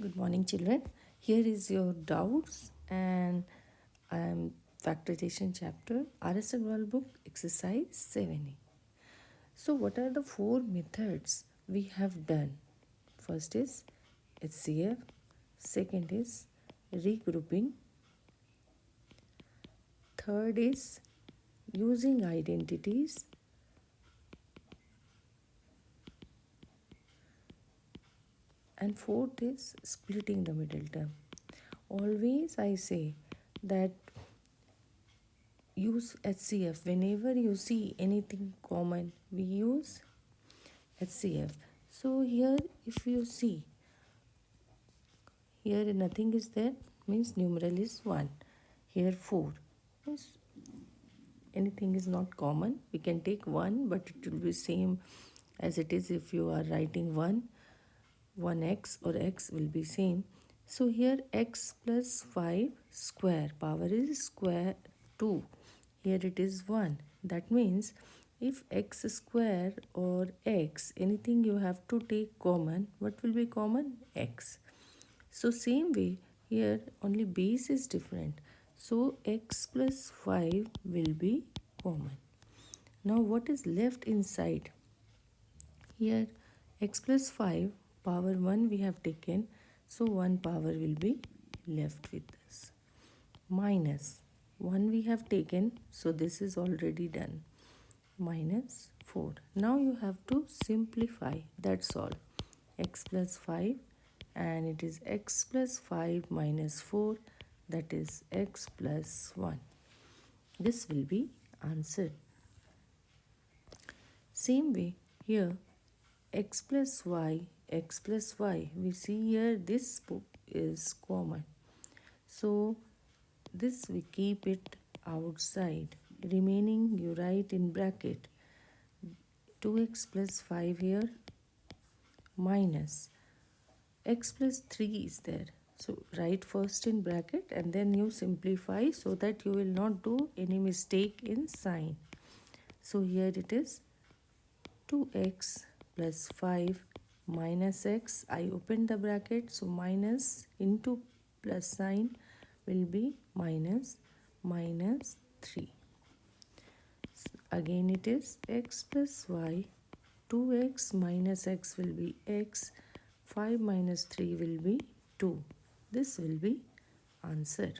Good morning, children. Here is your doubts and um, I am factorization chapter RS Agarwal book exercise 7a. So, what are the four methods we have done? First is HCF, second is regrouping, third is using identities, and fourth is splitting the middle term. Always i say that use hcf whenever you see anything common we use hcf so here if you see here nothing is there means numeral is 1 here 4 means anything is not common we can take 1 but it will be same as it is if you are writing 1 1x or x will be same. So here x plus 5 square power is square 2. Here it is 1. That means if x square or x anything you have to take common what will be common x so same way here only base is different so x plus 5 will be common now what is left inside here x plus 5 power 1 we have taken. So 1 power will be left with us minus 1 we have taken. So this is already done. Minus 4 now you have to simplify. That's all. X plus 5 and it is x plus 5 minus 4 that is x plus 1 this will be answer same way here x plus y x plus y we see here this is common. So this we keep it outside remaining you write in bracket. 2x plus 5 here minus. X plus 3 is there. So write first in bracket and then you simplify so that you will not do any mistake in sign. So here it is. 2x plus 5 minus x. I open the bracket so minus into plus sign will be minus minus 3 again it is x plus y. 2x minus x will be x. 5 minus 3 will be 2 this will be answer